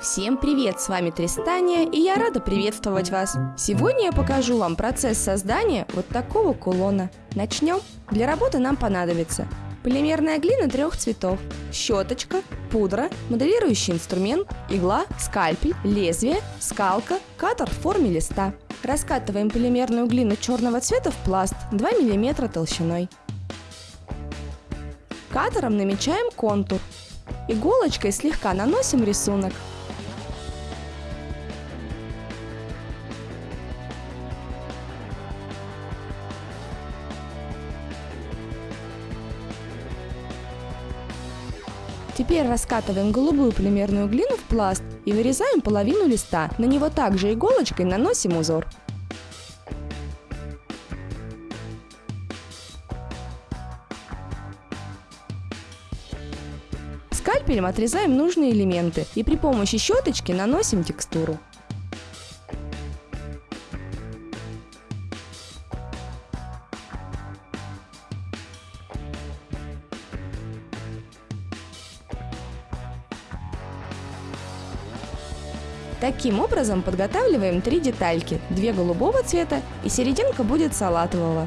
Всем привет, с вами Тристания, и я рада приветствовать вас. Сегодня я покажу вам процесс создания вот такого кулона. Начнем. Для работы нам понадобится полимерная глина трех цветов, щеточка, пудра, моделирующий инструмент, игла, скальпель, лезвие, скалка, катер в форме листа. Раскатываем полимерную глину черного цвета в пласт 2 мм толщиной. Катером намечаем контур. Иголочкой слегка наносим рисунок. Теперь раскатываем голубую полимерную глину в пласт и вырезаем половину листа. На него также иголочкой наносим узор. Скальпелем отрезаем нужные элементы и при помощи щеточки наносим текстуру. Таким образом подготавливаем три детальки, две голубого цвета и серединка будет салатового.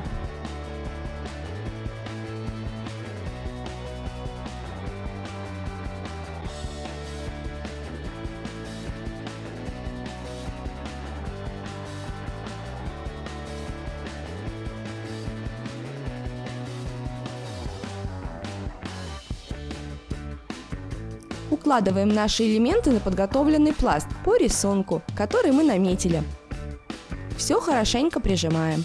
Укладываем наши элементы на подготовленный пласт по рисунку, который мы наметили. Все хорошенько прижимаем.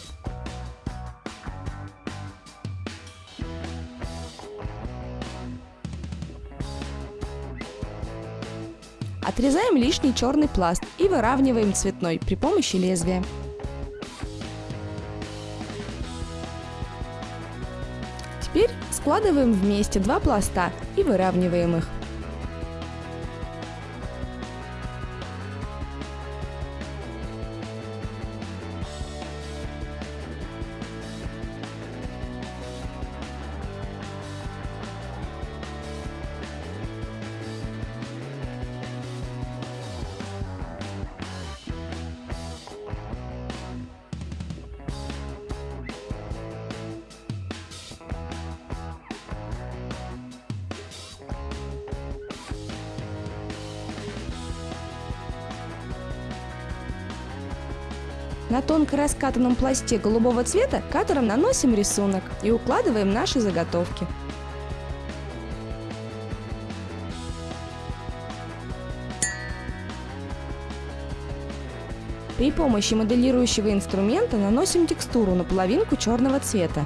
Отрезаем лишний черный пласт и выравниваем цветной при помощи лезвия. Теперь складываем вместе два пласта и выравниваем их. На тонко раскатанном пласте голубого цвета катером наносим рисунок и укладываем наши заготовки. При помощи моделирующего инструмента наносим текстуру на половинку черного цвета.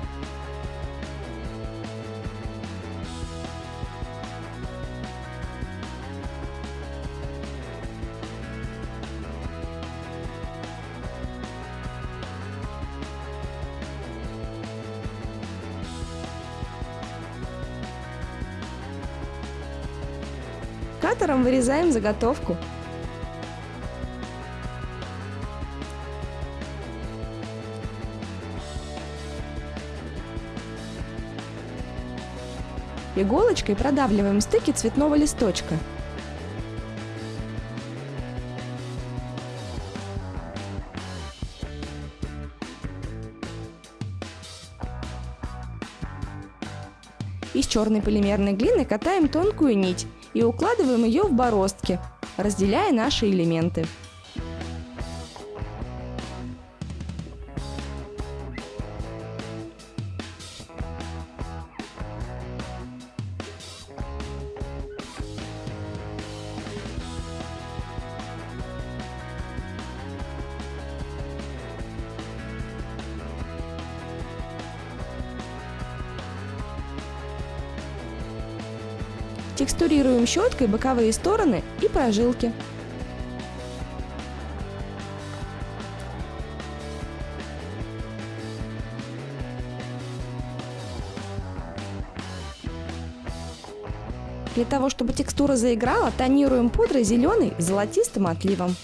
Катером вырезаем заготовку. Иголочкой продавливаем стыки цветного листочка. Из черной полимерной глины катаем тонкую нить и укладываем ее в бороздки, разделяя наши элементы. Текстурируем щеткой боковые стороны и прожилки. Для того, чтобы текстура заиграла, тонируем пудрой зеленый с золотистым отливом.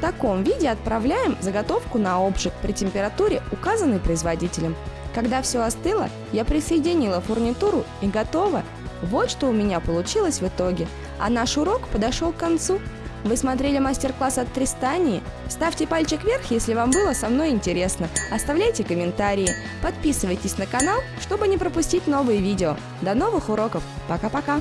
Таком виде отправляем заготовку на обжиг при температуре, указанной производителем. Когда все остыло, я присоединила фурнитуру и готово. Вот что у меня получилось в итоге. А наш урок подошел к концу. Вы смотрели мастер-класс от Тристании? Ставьте пальчик вверх, если вам было со мной интересно. Оставляйте комментарии. Подписывайтесь на канал, чтобы не пропустить новые видео. До новых уроков. Пока-пока.